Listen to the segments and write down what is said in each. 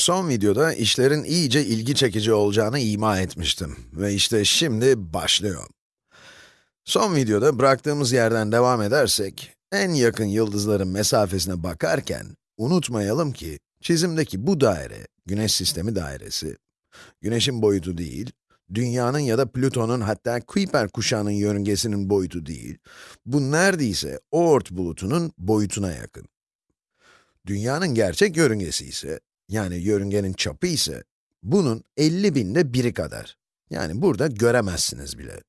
Son videoda işlerin iyice ilgi çekici olacağını ima etmiştim ve işte şimdi başlıyor. Son videoda bıraktığımız yerden devam edersek, en yakın yıldızların mesafesine bakarken, unutmayalım ki, çizimdeki bu daire, güneş sistemi dairesi, güneşin boyutu değil, dünyanın ya da Plüton'un hatta Kuiper kuşağının yörüngesinin boyutu değil, bu neredeyse Oort bulutunun boyutuna yakın. Dünyanın gerçek yörüngesi ise, yani yörüngenin çapı ise, bunun 50 binde biri kadar. Yani burada göremezsiniz bile.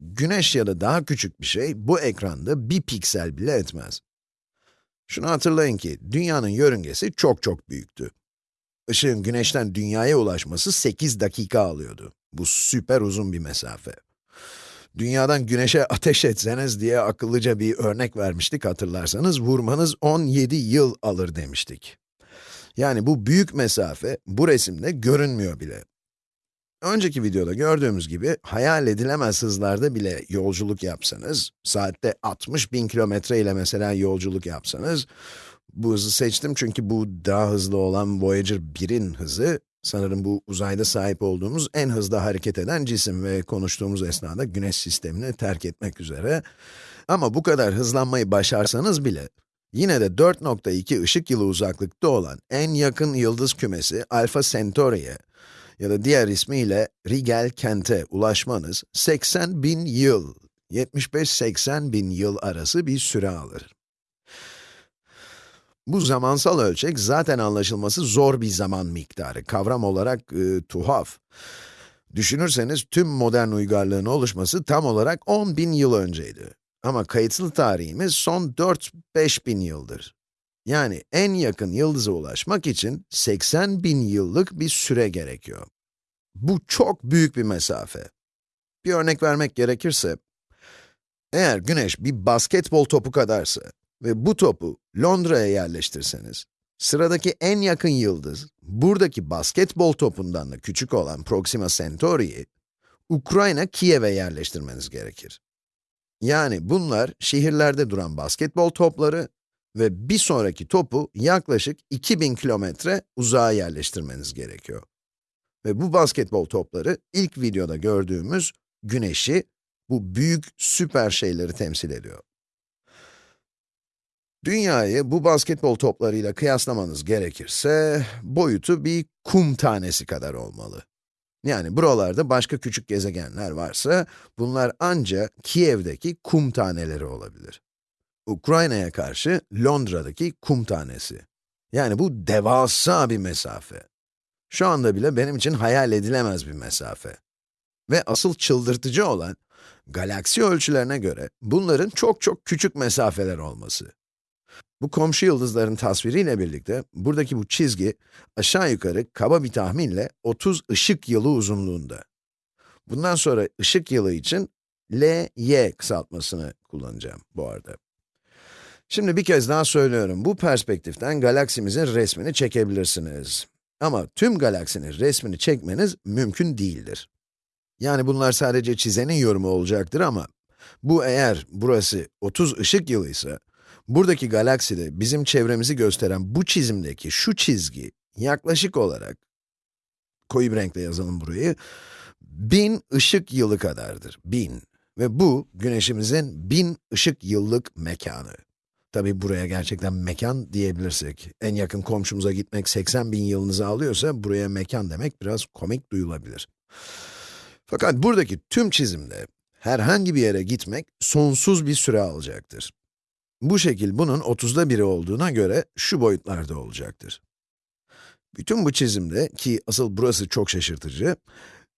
Güneş ya da daha küçük bir şey, bu ekranda bir piksel bile etmez. Şunu hatırlayın ki, dünyanın yörüngesi çok çok büyüktü. Işığın güneşten dünyaya ulaşması 8 dakika alıyordu. Bu süper uzun bir mesafe. Dünyadan güneşe ateş etseniz diye akıllıca bir örnek vermiştik hatırlarsanız, vurmanız 17 yıl alır demiştik. Yani bu büyük mesafe, bu resimde görünmüyor bile. Önceki videoda gördüğümüz gibi, hayal edilemez hızlarda bile yolculuk yapsanız, saatte 60 bin kilometre ile mesela yolculuk yapsanız, bu hızı seçtim çünkü bu daha hızlı olan Voyager 1'in hızı, sanırım bu uzayda sahip olduğumuz en hızlı hareket eden cisim ve konuştuğumuz esnada güneş sistemini terk etmek üzere. Ama bu kadar hızlanmayı başarsanız bile, yine de 4.2 ışık yılı uzaklıkta olan en yakın yıldız kümesi Alpha Centauri'ye ya da diğer ismiyle Rigel Kent'e ulaşmanız 80 bin yıl, 75-80 bin yıl arası bir süre alır. Bu zamansal ölçek zaten anlaşılması zor bir zaman miktarı, kavram olarak e, tuhaf. Düşünürseniz tüm modern uygarlığın oluşması tam olarak 10 bin yıl önceydi. Ama kayıtlı tarihimiz son 4-5 bin yıldır. Yani en yakın yıldıza ulaşmak için 80 bin yıllık bir süre gerekiyor. Bu çok büyük bir mesafe. Bir örnek vermek gerekirse, eğer güneş bir basketbol topu kadarsa ve bu topu Londra'ya yerleştirseniz, sıradaki en yakın yıldız, buradaki basketbol topundan da küçük olan Proxima Centauri'yi, Ukrayna Kiev'e yerleştirmeniz gerekir. Yani bunlar şehirlerde duran basketbol topları ve bir sonraki topu yaklaşık 2000 kilometre uzağa yerleştirmeniz gerekiyor. Ve bu basketbol topları ilk videoda gördüğümüz güneşi, bu büyük süper şeyleri temsil ediyor. Dünyayı bu basketbol toplarıyla kıyaslamanız gerekirse, boyutu bir kum tanesi kadar olmalı. Yani buralarda başka küçük gezegenler varsa, bunlar ancak Kiev'deki kum taneleri olabilir. Ukrayna'ya karşı Londra'daki kum tanesi. Yani bu devasa bir mesafe. Şu anda bile benim için hayal edilemez bir mesafe. Ve asıl çıldırtıcı olan, galaksi ölçülerine göre bunların çok çok küçük mesafeler olması. Bu komşu yıldızların tasviriyle birlikte, buradaki bu çizgi, aşağı yukarı kaba bir tahminle 30 ışık yılı uzunluğunda. Bundan sonra ışık yılı için LY kısaltmasını kullanacağım bu arada. Şimdi bir kez daha söylüyorum, bu perspektiften galaksimizin resmini çekebilirsiniz. Ama tüm galaksinin resmini çekmeniz mümkün değildir. Yani bunlar sadece çizenin yorumu olacaktır ama, bu eğer burası 30 ışık yılıysa, buradaki galakside bizim çevremizi gösteren bu çizimdeki şu çizgi, yaklaşık olarak, koyu bir renkle yazalım burayı, 1000 ışık yılı kadardır, 1000. Ve bu, güneşimizin 1000 ışık yıllık mekanı. Tabi buraya gerçekten mekan diyebilirsek, en yakın komşumuza gitmek 80 bin yılınızı alıyorsa, buraya mekan demek biraz komik duyulabilir. Fakat buradaki tüm çizimde, herhangi bir yere gitmek sonsuz bir süre alacaktır. Bu şekil bunun 30'da biri olduğuna göre şu boyutlarda olacaktır. Bütün bu çizimde, ki asıl burası çok şaşırtıcı,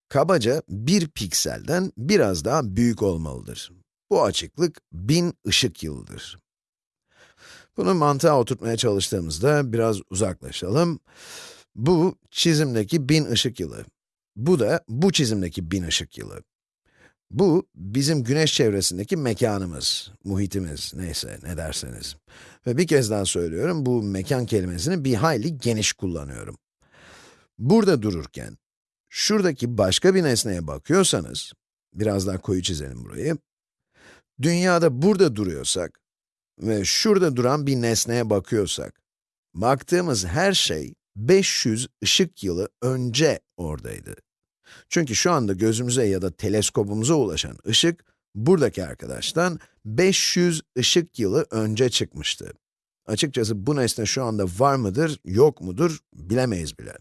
kabaca bir pikselden biraz daha büyük olmalıdır. Bu açıklık 1000 ışık yılıdır. Bunu mantığa oturtmaya çalıştığımızda biraz uzaklaşalım. Bu çizimdeki 1000 ışık yılı. Bu da bu çizimdeki 1000 ışık yılı. Bu, bizim güneş çevresindeki mekanımız, muhitimiz, neyse ne derseniz. Ve bir kez daha söylüyorum, bu mekan kelimesini bir hayli geniş kullanıyorum. Burada dururken, şuradaki başka bir nesneye bakıyorsanız, biraz daha koyu çizelim burayı. Dünyada burada duruyorsak ve şurada duran bir nesneye bakıyorsak, baktığımız her şey 500 ışık yılı önce oradaydı. Çünkü şu anda gözümüze ya da teleskopumuza ulaşan ışık, buradaki arkadaştan 500 ışık yılı önce çıkmıştı. Açıkçası bu nesne şu anda var mıdır, yok mudur bilemeyiz bile.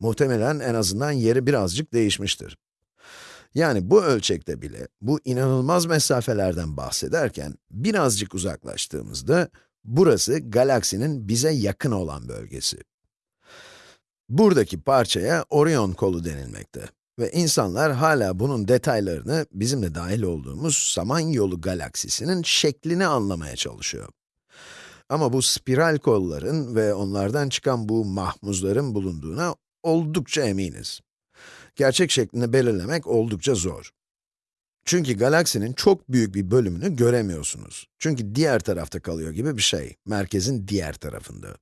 Muhtemelen en azından yeri birazcık değişmiştir. Yani bu ölçekte bile, bu inanılmaz mesafelerden bahsederken, birazcık uzaklaştığımızda, burası galaksinin bize yakın olan bölgesi. Buradaki parçaya Orion kolu denilmekte. Ve insanlar hala bunun detaylarını, bizim de dahil olduğumuz Samanyolu galaksisinin şeklini anlamaya çalışıyor. Ama bu spiral kolların ve onlardan çıkan bu mahmuzların bulunduğuna oldukça eminiz. Gerçek şeklini belirlemek oldukça zor. Çünkü galaksinin çok büyük bir bölümünü göremiyorsunuz. Çünkü diğer tarafta kalıyor gibi bir şey, merkezin diğer tarafında.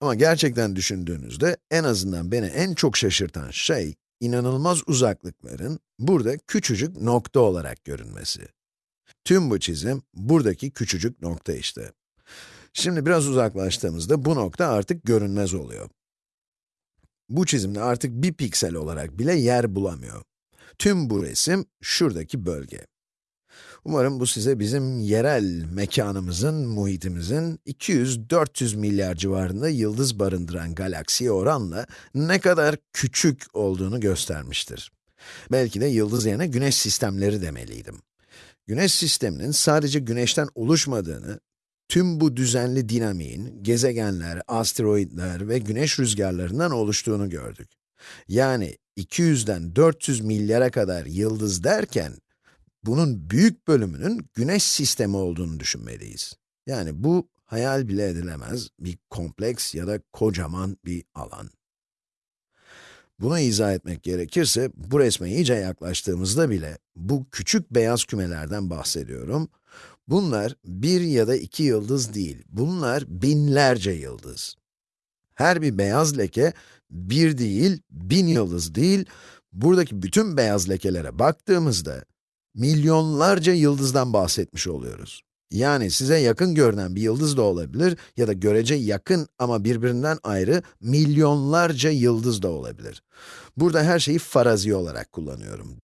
Ama gerçekten düşündüğünüzde, en azından beni en çok şaşırtan şey, inanılmaz uzaklıkların burada küçücük nokta olarak görünmesi. Tüm bu çizim, buradaki küçücük nokta işte. Şimdi biraz uzaklaştığımızda bu nokta artık görünmez oluyor. Bu çizimde artık bir piksel olarak bile yer bulamıyor. Tüm bu resim, şuradaki bölge. Umarım bu size bizim yerel mekanımızın, muhitimizin 200-400 milyar civarında yıldız barındıran galaksiye oranla ne kadar küçük olduğunu göstermiştir. Belki de yıldız yerine güneş sistemleri demeliydim. Güneş sisteminin sadece güneşten oluşmadığını, tüm bu düzenli dinamiğin, gezegenler, asteroidler ve güneş rüzgarlarından oluştuğunu gördük. Yani 200'den 400 milyara kadar yıldız derken, bunun büyük bölümünün güneş sistemi olduğunu düşünmeliyiz. Yani bu hayal bile edilemez bir kompleks ya da kocaman bir alan. Bunu izah etmek gerekirse, bu resme iyice yaklaştığımızda bile bu küçük beyaz kümelerden bahsediyorum. Bunlar bir ya da iki yıldız değil, bunlar binlerce yıldız. Her bir beyaz leke, bir değil, bin yıldız değil, buradaki bütün beyaz lekelere baktığımızda, milyonlarca yıldızdan bahsetmiş oluyoruz. Yani size yakın görünen bir yıldız da olabilir ya da görece yakın ama birbirinden ayrı milyonlarca yıldız da olabilir. Burada her şeyi farazi olarak kullanıyorum.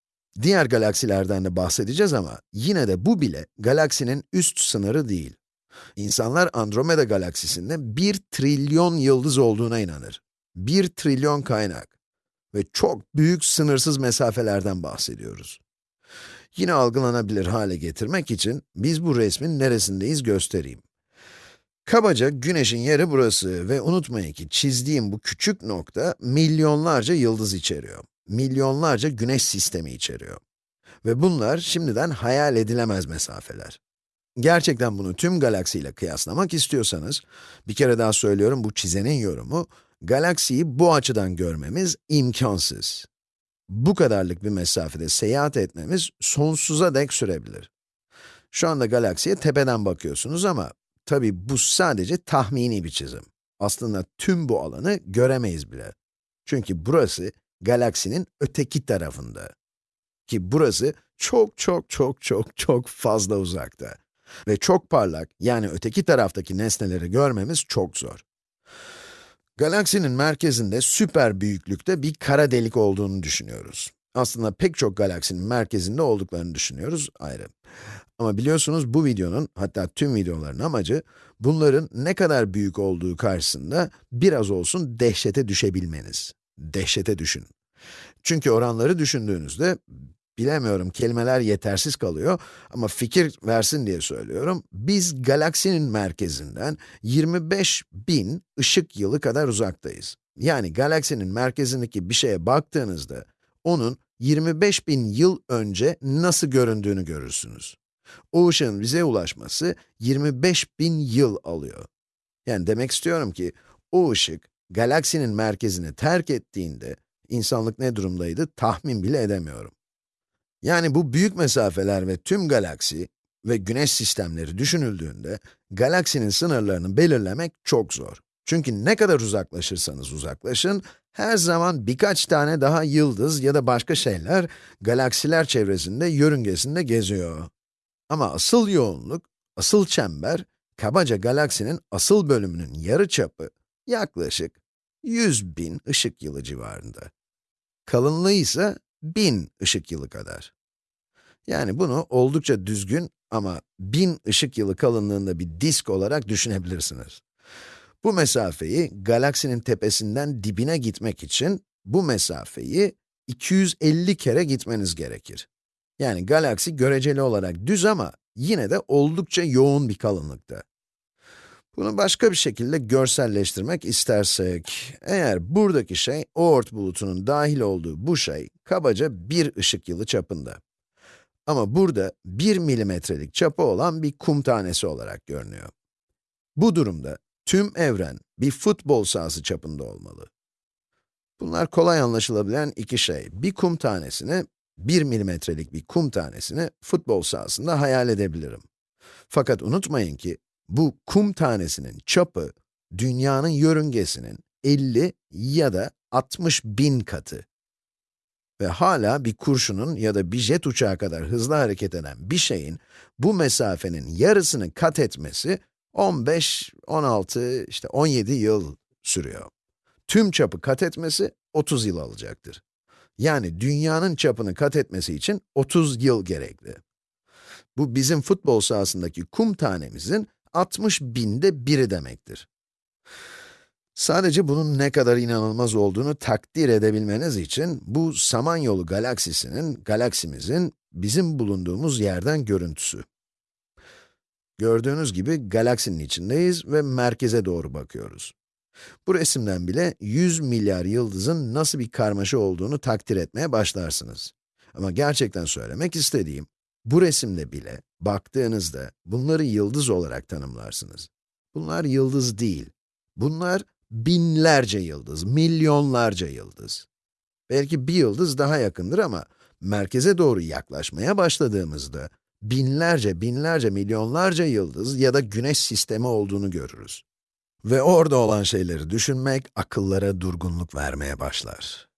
Diğer galaksilerden de bahsedeceğiz ama yine de bu bile galaksinin üst sınırı değil. İnsanlar Andromeda galaksisinde 1 trilyon yıldız olduğuna inanır. 1 trilyon kaynak. Ve çok büyük sınırsız mesafelerden bahsediyoruz. Yine algılanabilir hale getirmek için biz bu resmin neresindeyiz göstereyim. Kabaca güneşin yeri burası ve unutmayın ki çizdiğim bu küçük nokta milyonlarca yıldız içeriyor. Milyonlarca güneş sistemi içeriyor. Ve bunlar şimdiden hayal edilemez mesafeler. Gerçekten bunu tüm galaksiyle kıyaslamak istiyorsanız, bir kere daha söylüyorum bu çizenin yorumu, galaksiyi bu açıdan görmemiz imkansız bu kadarlık bir mesafede seyahat etmemiz sonsuza dek sürebilir. Şu anda galaksiye tepeden bakıyorsunuz ama tabi bu sadece tahmini bir çizim. Aslında tüm bu alanı göremeyiz bile. Çünkü burası galaksinin öteki tarafında. Ki burası çok çok çok çok çok fazla uzakta. Ve çok parlak, yani öteki taraftaki nesneleri görmemiz çok zor. Galaksinin merkezinde süper büyüklükte bir kara delik olduğunu düşünüyoruz. Aslında pek çok galaksinin merkezinde olduklarını düşünüyoruz ayrı. Ama biliyorsunuz bu videonun, hatta tüm videoların amacı, bunların ne kadar büyük olduğu karşısında biraz olsun dehşete düşebilmeniz. Dehşete düşün. Çünkü oranları düşündüğünüzde, bilemiyorum kelimeler yetersiz kalıyor ama fikir versin diye söylüyorum. Biz galaksinin merkezinden 25 bin ışık yılı kadar uzaktayız. Yani galaksinin merkezindeki bir şeye baktığınızda, onun 25 bin yıl önce nasıl göründüğünü görürsünüz. O ışığın bize ulaşması 25 bin yıl alıyor. Yani demek istiyorum ki, o ışık, galaksinin merkezini terk ettiğinde, insanlık ne durumdaydı tahmin bile edemiyorum. Yani bu büyük mesafeler ve tüm galaksi ve güneş sistemleri düşünüldüğünde, galaksinin sınırlarını belirlemek çok zor. Çünkü ne kadar uzaklaşırsanız uzaklaşın, her zaman birkaç tane daha yıldız ya da başka şeyler galaksiler çevresinde yörüngesinde geziyor. Ama asıl yoğunluk, asıl çember, kabaca galaksinin asıl bölümünün yarı çapı yaklaşık 100 bin ışık yılı civarında. Kalınlığı ise 1000 ışık yılı kadar. Yani bunu oldukça düzgün ama 1000 ışık yılı kalınlığında bir disk olarak düşünebilirsiniz. Bu mesafeyi galaksinin tepesinden dibine gitmek için bu mesafeyi 250 kere gitmeniz gerekir. Yani galaksi göreceli olarak düz ama yine de oldukça yoğun bir kalınlıkta. Bunu başka bir şekilde görselleştirmek istersek, eğer buradaki şey Oort bulutunun dahil olduğu bu şey kabaca bir ışık yılı çapında. Ama burada 1 milimetrelik çapı olan bir kum tanesi olarak görünüyor. Bu durumda tüm evren bir futbol sahası çapında olmalı. Bunlar kolay anlaşılabilen iki şey. Bir kum tanesini, 1 milimetrelik bir kum tanesini futbol sahasında hayal edebilirim. Fakat unutmayın ki, bu kum tanesinin çapı, dünyanın yörüngesinin 50 ya da 60 bin katı. Ve hala bir kurşunun ya da bir jet uçağı kadar hızlı hareket eden bir şeyin bu mesafenin yarısını kat etmesi 15, 16, işte 17 yıl sürüyor. Tüm çapı kat etmesi 30 yıl alacaktır. Yani dünyanın çapını kat etmesi için 30 yıl gerekli. Bu bizim futbol sahasındaki kum tanemizin 60 binde biri demektir. Sadece bunun ne kadar inanılmaz olduğunu takdir edebilmeniz için, bu Samanyolu galaksisinin, galaksimizin bizim bulunduğumuz yerden görüntüsü. Gördüğünüz gibi galaksinin içindeyiz ve merkeze doğru bakıyoruz. Bu resimden bile 100 milyar yıldızın nasıl bir karmaşa olduğunu takdir etmeye başlarsınız. Ama gerçekten söylemek istediğim, bu resimde bile baktığınızda bunları yıldız olarak tanımlarsınız. Bunlar yıldız değil. Bunlar binlerce yıldız, milyonlarca yıldız. Belki bir yıldız daha yakındır ama merkeze doğru yaklaşmaya başladığımızda binlerce, binlerce, milyonlarca yıldız ya da güneş sistemi olduğunu görürüz. Ve orada olan şeyleri düşünmek akıllara durgunluk vermeye başlar.